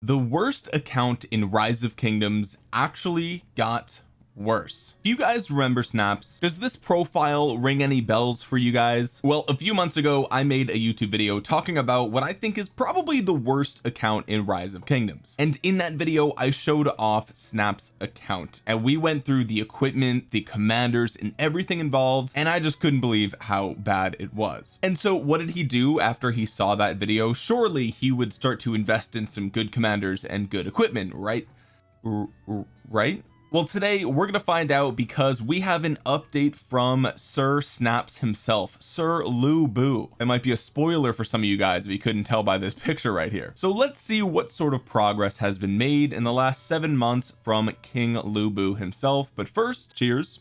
the worst account in rise of kingdoms actually got worse. Do you guys remember snaps? Does this profile ring any bells for you guys? Well a few months ago I made a YouTube video talking about what I think is probably the worst account in rise of kingdoms. And in that video I showed off snaps account and we went through the equipment the commanders and everything involved and I just couldn't believe how bad it was. And so what did he do after he saw that video? Surely he would start to invest in some good commanders and good equipment right? R right well today we're gonna find out because we have an update from Sir Snaps himself Sir Lu Bu. It might be a spoiler for some of you guys if you couldn't tell by this picture right here. So let's see what sort of progress has been made in the last seven months from King Lu Bu himself. But first cheers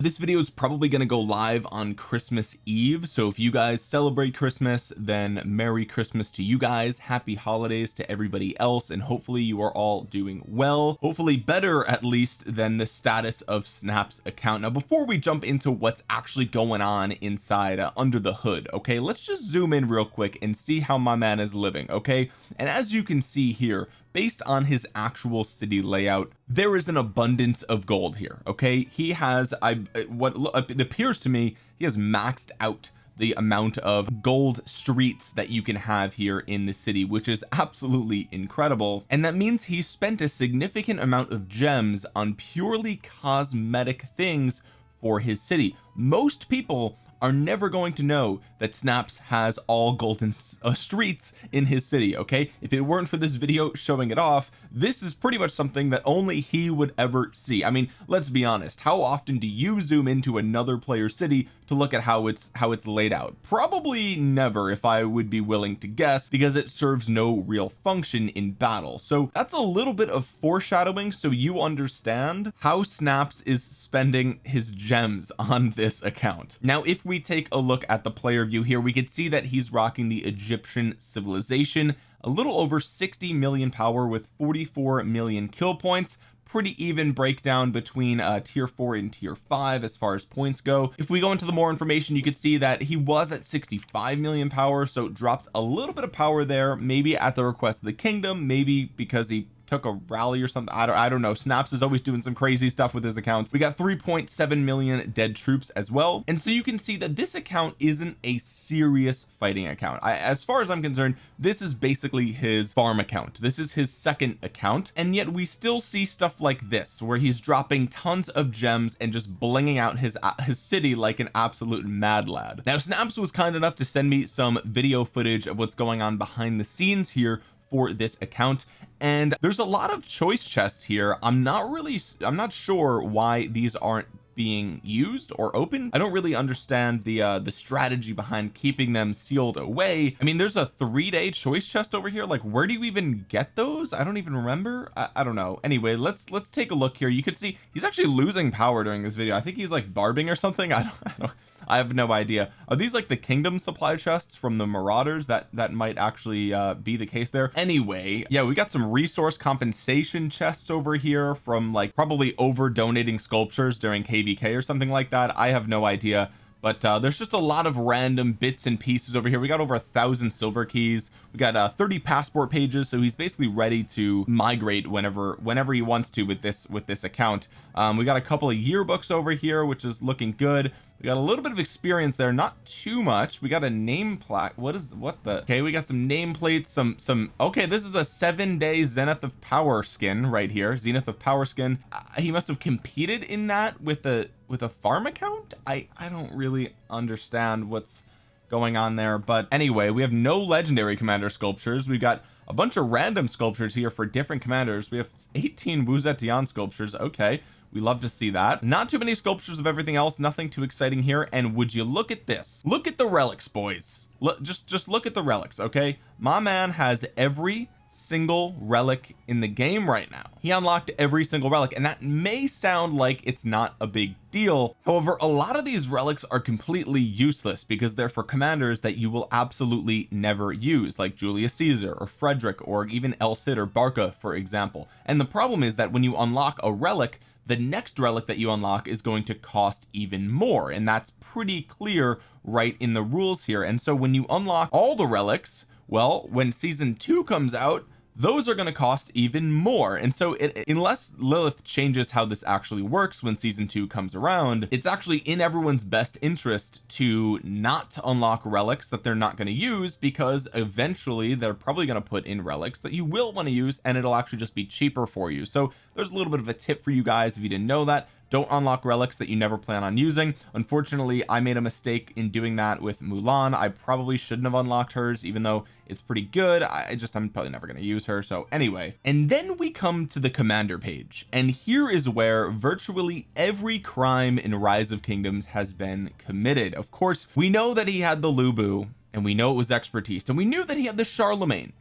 this video is probably going to go live on Christmas Eve so if you guys celebrate Christmas then Merry Christmas to you guys happy holidays to everybody else and hopefully you are all doing well. Hopefully better at least than the status of Snap's account. Now before we jump into what's actually going on inside uh, under the hood okay let's just zoom in real quick and see how my man is living okay? And as you can see here based on his actual city layout there is an abundance of gold here okay? He has I what it appears to me he has maxed out the amount of gold streets that you can have here in the city which is absolutely incredible. And that means he spent a significant amount of gems on purely cosmetic things for his city. Most people are never going to know that snaps has all golden uh, streets in his city okay? If it weren't for this video showing it off this is pretty much something that only he would ever see. I mean let's be honest how often do you zoom into another player's city to look at how it's how it's laid out? Probably never if I would be willing to guess because it serves no real function in battle. So that's a little bit of foreshadowing so you understand how snaps is spending his gems on this account. Now if we take a look at the player view here we could see that he's rocking the Egyptian civilization. A little over 60 million power with 44 million kill points. Pretty even breakdown between uh tier 4 and tier 5 as far as points go. If we go into the more information you could see that he was at 65 million power so dropped a little bit of power there maybe at the request of the kingdom maybe because he took a rally or something. I don't I don't know. Snaps is always doing some crazy stuff with his accounts. We got 3.7 million dead troops as well. And so you can see that this account isn't a serious fighting account. I, as far as I'm concerned this is basically his farm account. This is his second account. And yet we still see stuff like this where he's dropping tons of gems and just blinging out his uh, his city like an absolute mad lad. Now snaps was kind enough to send me some video footage of what's going on behind the scenes here for this account. And there's a lot of choice chests here. I'm not really I'm not sure why these aren't being used or open. I don't really understand the uh the strategy behind keeping them sealed away. I mean there's a three-day choice chest over here. Like where do you even get those? I don't even remember. I, I don't know. Anyway let's let's take a look here. You could see he's actually losing power during this video. I think he's like barbing or something. I don't, I don't I have no idea. Are these like the kingdom supply chests from the marauders that that might actually uh, be the case there? Anyway yeah we got some resource compensation chests over here from like probably over donating sculptures during kvk or something like that. I have no idea. But uh, there's just a lot of random bits and pieces over here. We got over a thousand silver keys. We got uh 30 passport pages. So he's basically ready to migrate whenever whenever he wants to with this with this account. Um, we got a couple of yearbooks over here which is looking good we got a little bit of experience there not too much. We got a name plaque. What is what the okay we got some nameplates some some okay this is a seven day zenith of power skin right here zenith of power skin. Uh, he must have competed in that with a with a farm account? I I don't really understand what's going on there but anyway we have no legendary commander sculptures. We've got a bunch of random sculptures here for different commanders. We have 18 Wu Zetian sculptures okay we love to see that. Not too many sculptures of everything else nothing too exciting here. And would you look at this? Look at the relics boys. Look just just look at the relics okay? My man has every single relic in the game right now. He unlocked every single relic and that may sound like it's not a big deal. However a lot of these relics are completely useless because they're for commanders that you will absolutely never use like Julius Caesar or Frederick or even El Cid or Barca for example. And the problem is that when you unlock a relic the next relic that you unlock is going to cost even more and that's pretty clear right in the rules here. And so when you unlock all the relics well when season two comes out those are going to cost even more. And so it, unless Lilith changes how this actually works when season two comes around it's actually in everyone's best interest to not unlock relics that they're not going to use because eventually they're probably going to put in relics that you will want to use and it'll actually just be cheaper for you. So there's a little bit of a tip for you guys if you didn't know that don't unlock relics that you never plan on using. Unfortunately I made a mistake in doing that with Mulan. I probably shouldn't have unlocked hers even though it's pretty good. I just I'm probably never going to use her so anyway. And then we come to the commander page and here is where virtually every crime in rise of kingdoms has been committed. Of course we know that he had the Lubu and we know it was expertise and we knew that he had the Charlemagne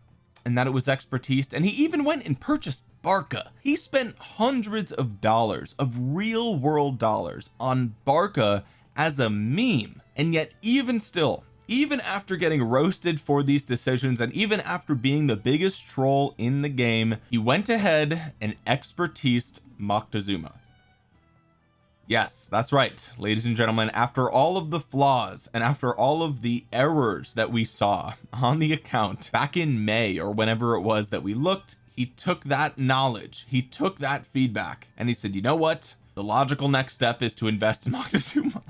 and that it was expertise and he even went and purchased Barca. He spent hundreds of dollars of real world dollars on Barca as a meme. And yet even still even after getting roasted for these decisions and even after being the biggest troll in the game he went ahead and expertised Moctezuma. Yes that's right ladies and gentlemen. After all of the flaws and after all of the errors that we saw on the account back in May or whenever it was that we looked he took that knowledge he took that feedback and he said you know what? The logical next step is to invest in Moctezuma.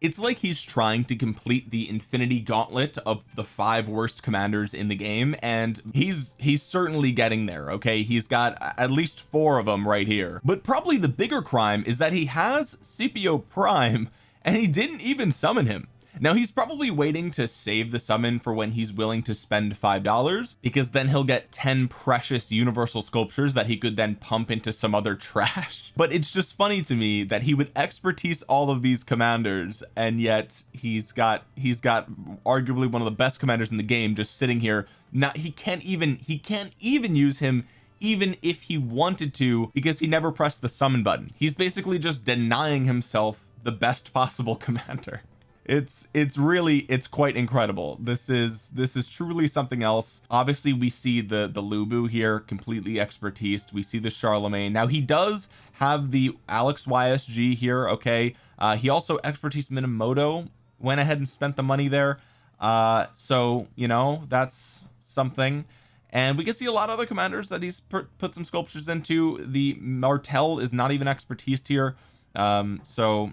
It's like he's trying to complete the infinity gauntlet of the five worst commanders in the game and he's he's certainly getting there okay? He's got at least four of them right here. But probably the bigger crime is that he has Scipio Prime and he didn't even summon him now he's probably waiting to save the summon for when he's willing to spend five dollars because then he'll get 10 precious universal sculptures that he could then pump into some other trash. But it's just funny to me that he would expertise all of these commanders and yet he's got he's got arguably one of the best commanders in the game just sitting here. Not he can't even he can't even use him even if he wanted to because he never pressed the summon button. He's basically just denying himself the best possible commander it's it's really it's quite incredible. This is this is truly something else. Obviously we see the the Lubu here completely expertise. We see the Charlemagne. Now he does have the Alex YSG here okay? Uh he also expertise Minamoto. Went ahead and spent the money there. Uh so you know that's something. And we can see a lot of other commanders that he's put some sculptures into. The Martel is not even expertise here um so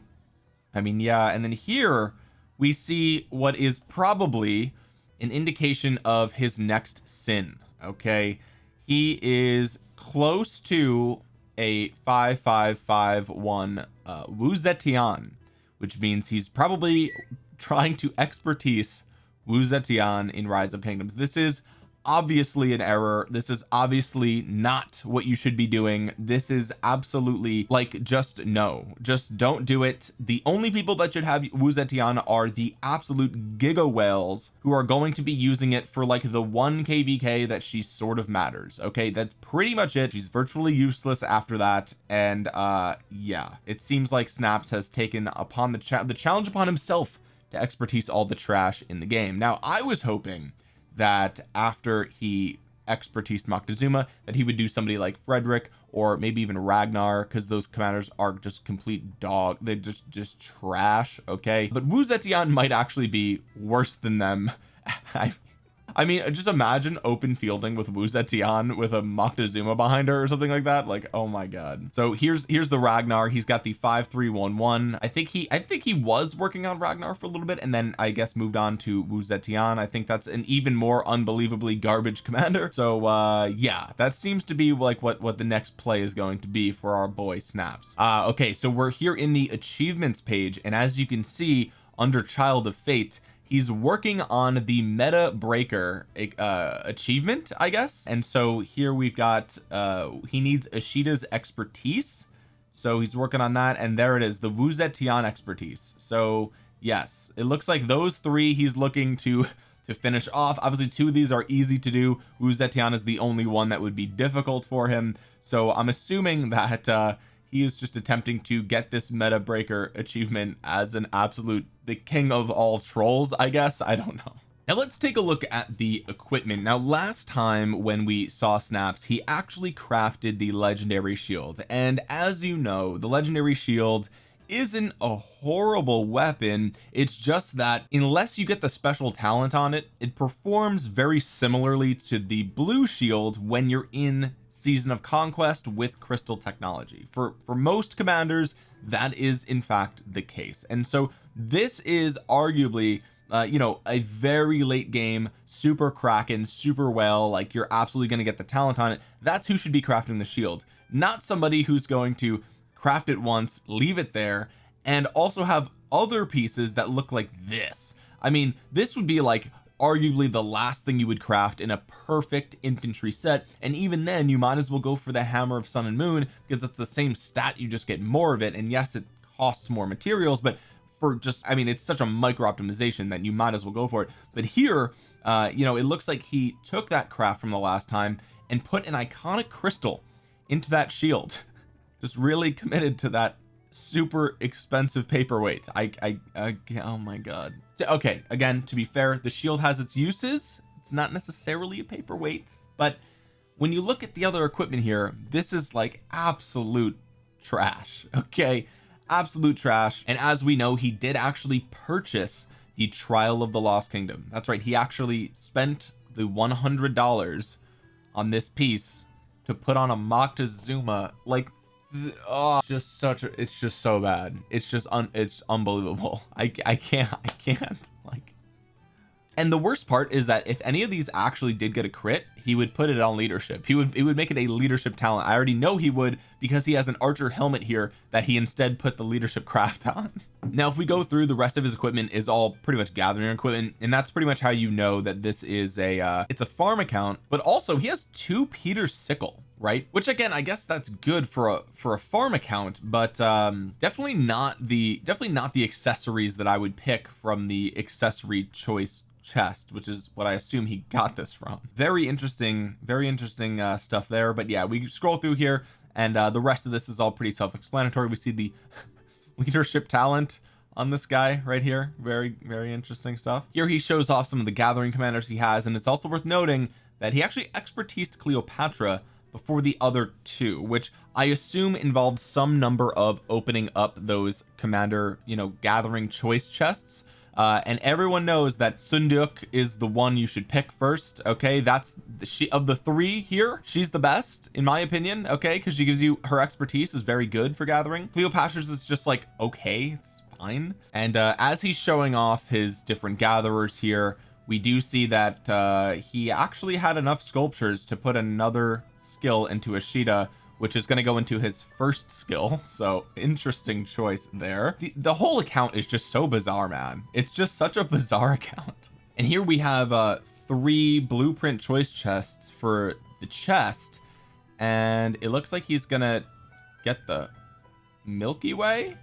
I mean yeah and then here we see what is probably an indication of his next sin okay? He is close to a 5551 uh Wu Zetian which means he's probably trying to expertise Wu Zetian in Rise of Kingdoms. This is obviously an error. This is obviously not what you should be doing. This is absolutely like just no. Just don't do it. The only people that should have Wu Zetian are the absolute giga whales who are going to be using it for like the one kvk that she sort of matters okay? That's pretty much it. She's virtually useless after that. And uh yeah it seems like snaps has taken upon the cha the challenge upon himself to expertise all the trash in the game. Now I was hoping that after he expertise Moctezuma that he would do somebody like Frederick or maybe even Ragnar because those commanders are just complete dog they're just just trash okay? But Wu Zetian might actually be worse than them. I I mean just imagine open fielding with Wu Zetian with a Moctezuma behind her or something like that. Like oh my god. So here's here's the Ragnar. He's got the 5311 I think he I think he was working on Ragnar for a little bit and then I guess moved on to Wu Zetian. I think that's an even more unbelievably garbage commander. So uh yeah that seems to be like what what the next play is going to be for our boy snaps. Uh okay so we're here in the achievements page. And as you can see under child of fate he's working on the meta breaker uh achievement I guess. And so here we've got uh he needs Ishida's expertise. So he's working on that and there it is the Wu Zetian expertise. So yes it looks like those three he's looking to to finish off. Obviously two of these are easy to do. Wu Zetian is the only one that would be difficult for him. So I'm assuming that uh he is just attempting to get this meta breaker achievement as an absolute the king of all trolls I guess? I don't know. Now let's take a look at the equipment. Now last time when we saw snaps he actually crafted the legendary shield. And as you know the legendary shield isn't a horrible weapon. It's just that unless you get the special talent on it it performs very similarly to the blue shield when you're in season of conquest with crystal technology. For for most commanders that is in fact the case. And so this is arguably uh, you know a very late game super kraken super well like you're absolutely going to get the talent on it. That's who should be crafting the shield. Not somebody who's going to craft it once leave it there and also have other pieces that look like this. I mean this would be like arguably the last thing you would craft in a perfect infantry set and even then you might as well go for the hammer of sun and moon because it's the same stat you just get more of it and yes it costs more materials but for just I mean it's such a micro optimization that you might as well go for it. But here uh you know it looks like he took that craft from the last time and put an iconic crystal into that shield. Just really committed to that super expensive paperweight. I, I, I oh my god. Okay again to be fair the shield has its uses. It's not necessarily a paperweight but when you look at the other equipment here this is like absolute trash okay? Absolute trash. And as we know he did actually purchase the trial of the lost kingdom. That's right he actually spent the 100 dollars on this piece to put on a Moctezuma like oh just such a it's just so bad. It's just un it's unbelievable. I, I can't I can't like. And the worst part is that if any of these actually did get a crit he would put it on leadership. He would it would make it a leadership talent. I already know he would because he has an archer helmet here that he instead put the leadership craft on. Now if we go through the rest of his equipment is all pretty much gathering equipment and that's pretty much how you know that this is a uh it's a farm account but also he has two Peter sickle right? Which again I guess that's good for a for a farm account but um definitely not the definitely not the accessories that I would pick from the accessory choice chest which is what I assume he got this from. Very interesting very interesting uh stuff there but yeah we scroll through here and uh the rest of this is all pretty self-explanatory. We see the leadership talent on this guy right here. Very very interesting stuff. Here he shows off some of the gathering commanders he has and it's also worth noting that he actually expertised Cleopatra before the other two which I assume involved some number of opening up those commander you know gathering choice chests. Uh, and everyone knows that Seondeok is the one you should pick first okay? That's she of the three here she's the best in my opinion okay? Because she gives you her expertise is very good for gathering. Cleopatra's is just like okay it's fine. And uh, as he's showing off his different gatherers here we do see that uh he actually had enough sculptures to put another skill into Ishida which is going to go into his first skill. So interesting choice there. The, the whole account is just so bizarre man. It's just such a bizarre account. And here we have uh three blueprint choice chests for the chest and it looks like he's gonna get the Milky Way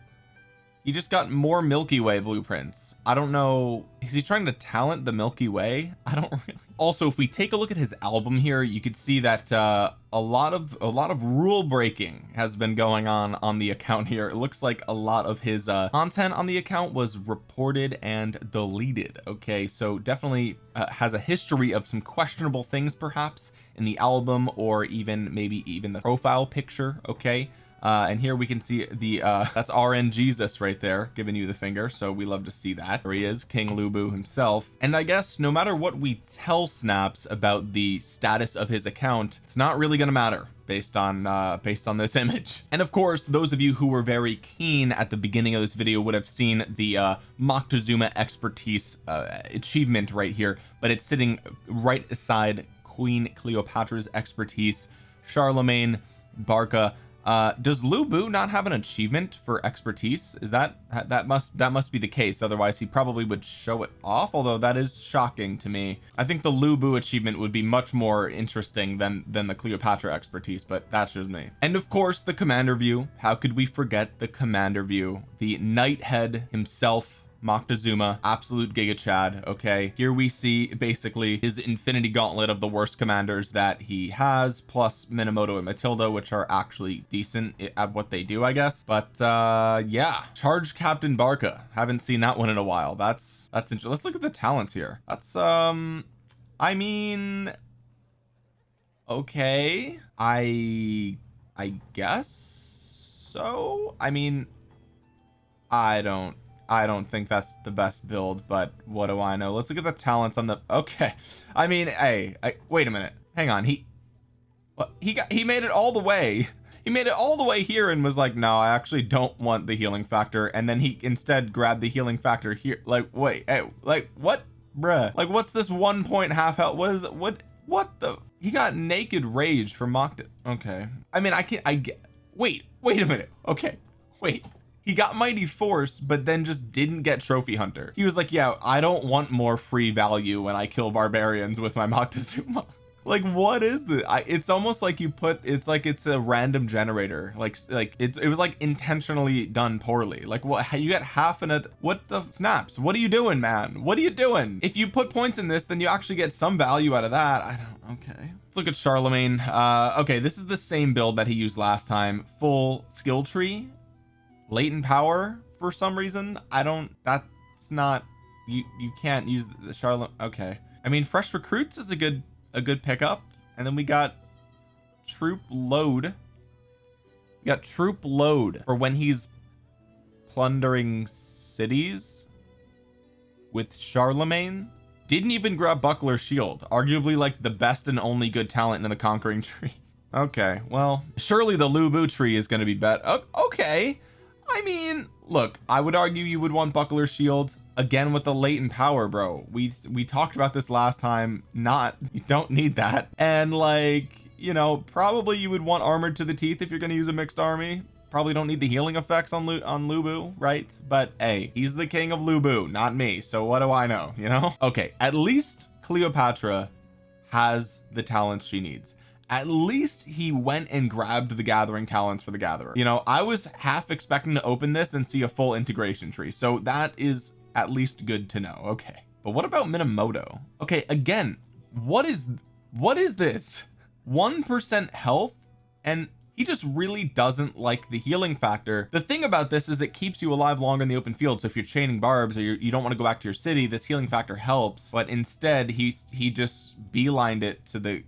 he just got more Milky Way blueprints. I don't know is he trying to talent the Milky Way? I don't really also if we take a look at his album here you could see that uh a lot of a lot of rule breaking has been going on on the account here. It looks like a lot of his uh content on the account was reported and deleted okay? So definitely uh, has a history of some questionable things perhaps in the album or even maybe even the profile picture okay uh and here we can see the uh that's RN Jesus right there giving you the finger. So we love to see that. There he is King Lubu himself. And I guess no matter what we tell snaps about the status of his account it's not really to matter based on uh based on this image. And of course those of you who were very keen at the beginning of this video would have seen the uh Moctezuma expertise uh, achievement right here. But it's sitting right beside Queen Cleopatra's expertise Charlemagne Barca uh does Lu Bu not have an achievement for expertise? Is that that must that must be the case. Otherwise he probably would show it off although that is shocking to me. I think the Lu Bu achievement would be much more interesting than than the Cleopatra expertise but that's just me. And of course the commander view. How could we forget the commander view? The knight head himself Moctezuma absolute giga chad okay? Here we see basically his infinity gauntlet of the worst commanders that he has plus Minamoto and Matilda which are actually decent at what they do I guess. But uh yeah. Charge Captain Barca. Haven't seen that one in a while. That's that's interesting let's look at the talents here. That's um I mean okay. I I guess so? I mean I don't I don't think that's the best build but what do I know? Let's look at the talents on the okay. I mean hey I, wait a minute. Hang on. He what? He got he made it all the way. He made it all the way here and was like no I actually don't want the healing factor. And then he instead grabbed the healing factor here. Like wait hey, like what bruh? Like what's this one point half health? It what what the he got naked rage for mocked it okay. I mean I can't I get wait wait a minute. Okay wait he got mighty force but then just didn't get trophy hunter. He was like yeah I don't want more free value when I kill barbarians with my Moctezuma. Like what is I, it's almost like you put it's like it's a random generator. Like like it's it was like intentionally done poorly. Like what you get half it what the snaps? What are you doing man? What are you doing? If you put points in this then you actually get some value out of that. I don't okay. Let's look at Charlemagne. Uh okay this is the same build that he used last time. Full skill tree latent power for some reason I don't that's not you you can't use the Charlotte okay. I mean fresh recruits is a good a good pickup and then we got troop load. We got troop load for when he's plundering cities with Charlemagne. Didn't even grab buckler shield arguably like the best and only good talent in the conquering tree. Okay well surely the Lu Bu tree is going to be better okay I mean look I would argue you would want buckler shield again with the latent power bro. We we talked about this last time. Not you don't need that. And like you know probably you would want armored to the teeth if you're going to use a mixed army. Probably don't need the healing effects on Lu on Lubu right? But hey he's the king of Lubu not me. So what do I know you know? Okay at least Cleopatra has the talents she needs at least he went and grabbed the gathering talents for the gatherer. You know I was half expecting to open this and see a full integration tree so that is at least good to know. Okay. But what about Minamoto? Okay again what is what is this? one percent health? And he just really doesn't like the healing factor. The thing about this is it keeps you alive longer in the open field so if you're chaining barbs or you're, you do not want to go back to your city this healing factor helps. But instead he he just beelined it to the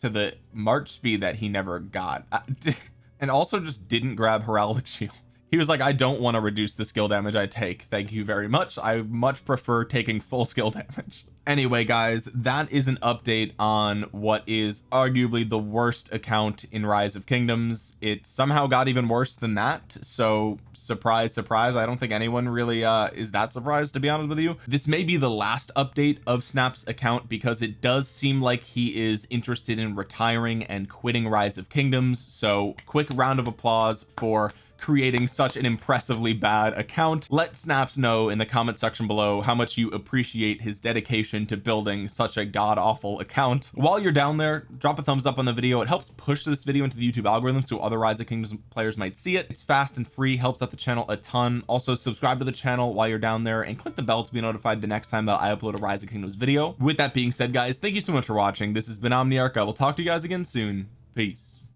to the march speed that he never got. And also just didn't grab heraldic shield. He was like I don't want to reduce the skill damage I take. Thank you very much. I much prefer taking full skill damage anyway guys that is an update on what is arguably the worst account in rise of kingdoms. It somehow got even worse than that. So surprise surprise I don't think anyone really uh is that surprised to be honest with you. This may be the last update of snap's account because it does seem like he is interested in retiring and quitting rise of kingdoms. So quick round of applause for creating such an impressively bad account. Let snaps know in the comment section below how much you appreciate his dedication to building such a god-awful account. While you're down there drop a thumbs up on the video. It helps push this video into the YouTube algorithm so other Rise of Kingdoms players might see it. It's fast and free helps out the channel a ton. Also subscribe to the channel while you're down there and click the bell to be notified the next time that I upload a Rise of Kingdoms video. With that being said guys thank you so much for watching. This has been Omniarch. I will talk to you guys again soon. Peace